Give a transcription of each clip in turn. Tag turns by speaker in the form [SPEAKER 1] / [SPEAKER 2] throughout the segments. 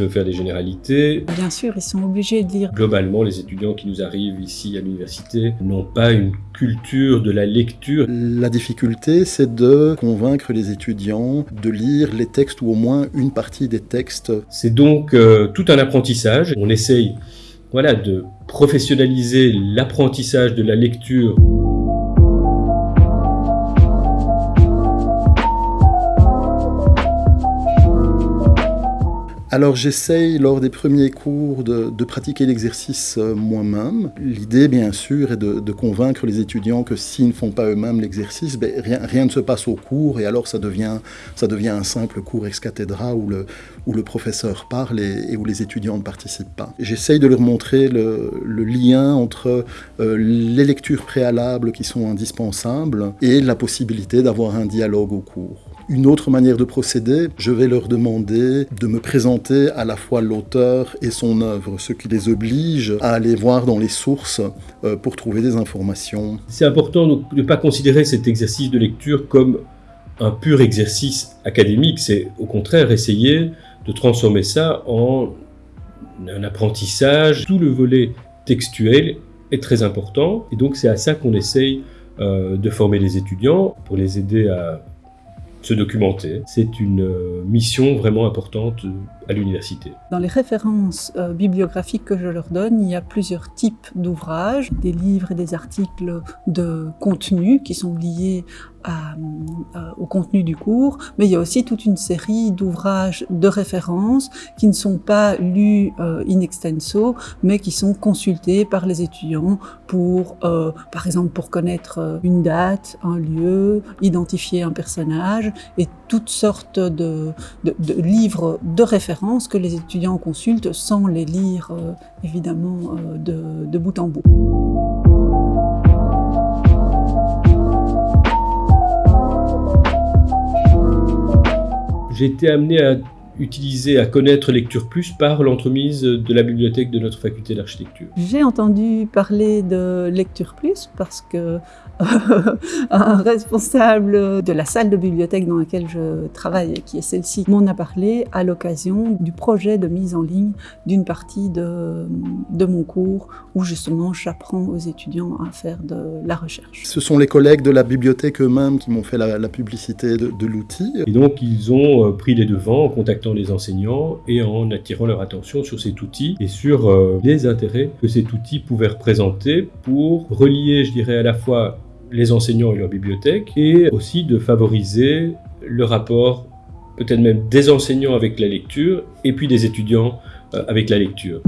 [SPEAKER 1] de faire des généralités.
[SPEAKER 2] Bien sûr, ils sont obligés de lire.
[SPEAKER 1] Globalement, les étudiants qui nous arrivent ici à l'université n'ont pas une culture de la lecture.
[SPEAKER 3] La difficulté, c'est de convaincre les étudiants de lire les textes ou au moins une partie des textes.
[SPEAKER 1] C'est donc euh, tout un apprentissage. On essaye voilà, de professionnaliser l'apprentissage de la lecture.
[SPEAKER 3] Alors j'essaye lors des premiers cours de, pratiquer l'exercice euh, moi-même. L'idée bien sûr est de, convaincre les étudiants que s'ils ne font pas eux-mêmes l'exercice, ben, rien, ne se passe au cours et alors ça devient, ça devient un simple cours ex cathedra où le, professeur parle et, où les étudiants ne participent pas. J'essaye de leur montrer le, lien entre euh, les lectures préalables qui sont indispensables et la possibilité d'avoir un dialogue au cours. Une autre manière de procéder, je vais leur demander de me présenter à la fois l'auteur et son œuvre, ce qui les oblige à aller voir dans les sources euh, pour trouver des informations.
[SPEAKER 1] C'est important de ne pas considérer cet exercice de lecture comme un pur exercice académique, c'est au contraire essayer de transformer ça en un apprentissage. Tout le volet textuel est très important et donc c'est à ça qu'on essaye euh, de former les étudiants pour les aider à se documenter. C'est une euh, mission vraiment importante
[SPEAKER 2] Dans les références euh, bibliographiques que je leur donne, il y a plusieurs types d'ouvrages, des livres et des articles de contenu qui sont liés euh, au contenu du cours, mais il y a aussi toute une série d'ouvrages de référence qui ne sont pas lus euh, in extenso, mais qui sont consultés par les étudiants pour, par exemple, pour connaître une date, un lieu, identifier un personnage et toutes sortes de livres de référence que les étudiants consultent sans les lire évidemment de, de bout en bout.
[SPEAKER 1] j'ai été amené à utiliser, à connaître Lecture Plus par l'entremise de la bibliothèque de notre faculté d'architecture.
[SPEAKER 2] J'ai entendu parler de Lecture Plus parce que un responsable de la salle de bibliothèque dans laquelle je travaille, qui est celle-ci, m'en a parlé à l'occasion du projet de mise en ligne d'une partie de, de mon cours où justement j'apprends aux étudiants à faire de la recherche.
[SPEAKER 3] Ce sont les collègues de la bibliothèque eux-mêmes qui m'ont fait la, publicité de, de l'outil.
[SPEAKER 1] Et donc ils ont euh, pris les devants en contactant les enseignants et en attirant leur attention sur cet outil et sur euh, les intérêts que cet outil pouvait représenter pour relier, je dirais, à la fois les enseignants et leur bibliothèque, et aussi de favoriser le rapport peut-être même des enseignants avec la lecture, et puis des étudiants euh, avec la lecture.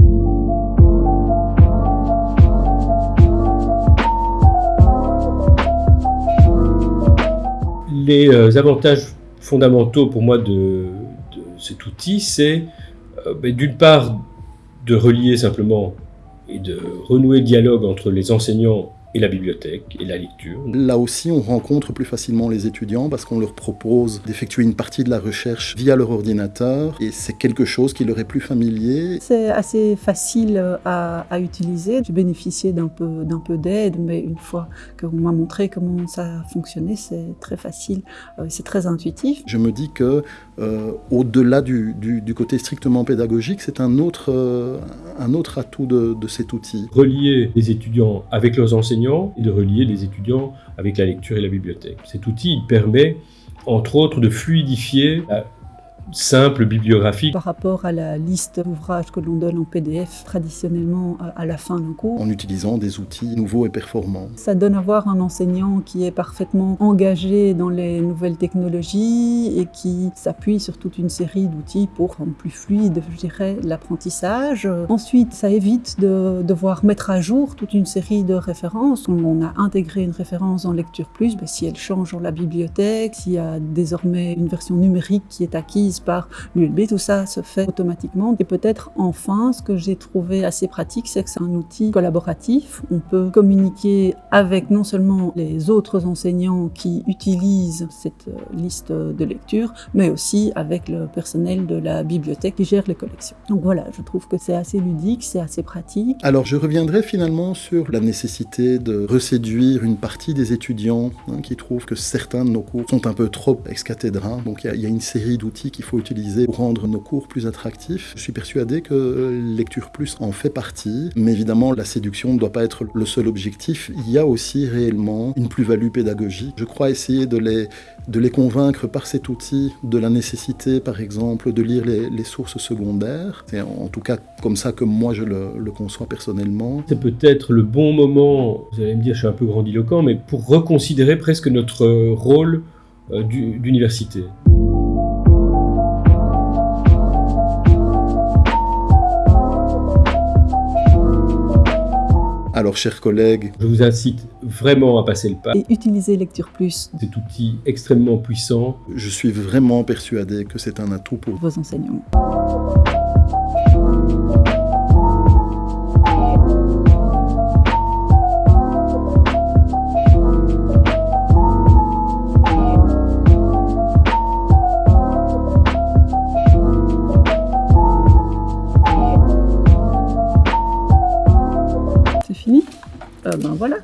[SPEAKER 1] Les euh, avantages fondamentaux pour moi de, cet outil, c'est euh, ben, d'une part de relier simplement et de renouer le dialogue entre les enseignants et la bibliothèque et la lecture.
[SPEAKER 3] Là aussi, on rencontre plus facilement les étudiants parce qu'on leur propose d'effectuer une partie de la recherche via leur ordinateur et c'est quelque chose qui leur est plus familier.
[SPEAKER 2] C'est assez facile à, à utiliser. J'ai bénéficié d'un peu, d'un peu d'aide, mais une fois qu'on m'a montré comment ça fonctionnait, c'est très facile, euh, c'est très intuitif.
[SPEAKER 3] Je me dis que euh, au-delà du, côté strictement pédagogique, c'est un autre, euh, un autre atout de, de cet outil.
[SPEAKER 1] Relier les étudiants avec leurs enseignants et de relier les étudiants avec la lecture et la bibliothèque. Cet outil permet, entre autres, de fluidifier simple bibliographie.
[SPEAKER 2] Par rapport à la liste d'ouvrages que l'on donne en PDF traditionnellement euh, à la fin d'un cours.
[SPEAKER 3] En utilisant des outils nouveaux et performants.
[SPEAKER 2] Ça donne à voir un enseignant qui est parfaitement engagé dans les nouvelles technologies et qui s'appuie sur toute une série d'outils pour rendre plus fluide, je dirais, l'apprentissage. Ensuite, ça évite de devoir mettre à jour toute une série de références. On a intégré une référence en Lecture Plus, ben, si elle change dans la bibliothèque, s'il y a désormais une version numérique qui est acquise par l'ULB, tout ça se fait automatiquement. Et peut-être enfin, ce que j'ai trouvé assez pratique, c'est que c'est un outil collaboratif. On peut communiquer avec non seulement les autres enseignants qui utilisent cette euh, liste de lecture, mais aussi avec le personnel de la bibliothèque qui gère les collections. Donc voilà, je trouve que c'est assez ludique, c'est assez pratique.
[SPEAKER 3] Alors je reviendrai finalement sur la nécessité de reséduire une partie des étudiants hein, qui trouvent que certains de nos cours sont un peu trop ex cathedra. Donc il y, y, a une série d'outils qui qu'il faut utiliser pour rendre nos cours plus attractifs. Je suis persuadé que Lecture Plus en fait partie, mais évidemment la séduction ne doit pas être le seul objectif. Il y a aussi réellement une plus-value pédagogique. Je crois essayer de les, de les convaincre par cet outil de la nécessité, par exemple, de lire les, sources secondaires. C'est en tout cas comme ça que moi je le, le conçois personnellement.
[SPEAKER 1] C'est peut-être le bon moment, vous allez me dire je suis un peu grandiloquent, mais pour reconsidérer presque notre rôle euh, d'université.
[SPEAKER 3] Alors, chers collègues,
[SPEAKER 1] je vous incite vraiment à passer le pas.
[SPEAKER 2] Et utiliser Lecture Plus.
[SPEAKER 1] Cet outil extrêmement puissant.
[SPEAKER 3] Je suis vraiment persuadé que c'est un atout pour
[SPEAKER 2] vos enseignants. Voilà.